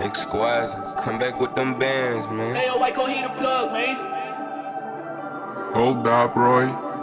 Exquise, come back with them bands, man. Hey, yo, White Coat, he the plug, man. Hold up, Roy.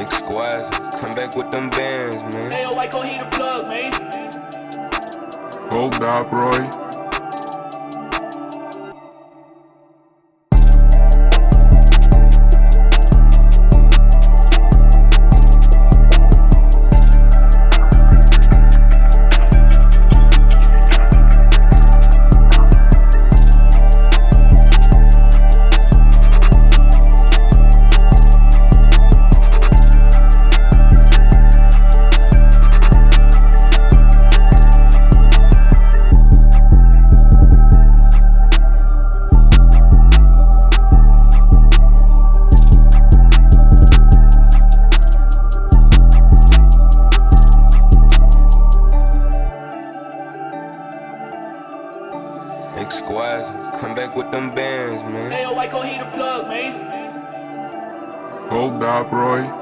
Exquise, come back with them bands, man. Hey, yo, White Coat, he the plug, man. Hold up, Roy. Exquise, come back with them bands, man. Hey, yo, White Coat, he the plug, man. Hold up, Roy.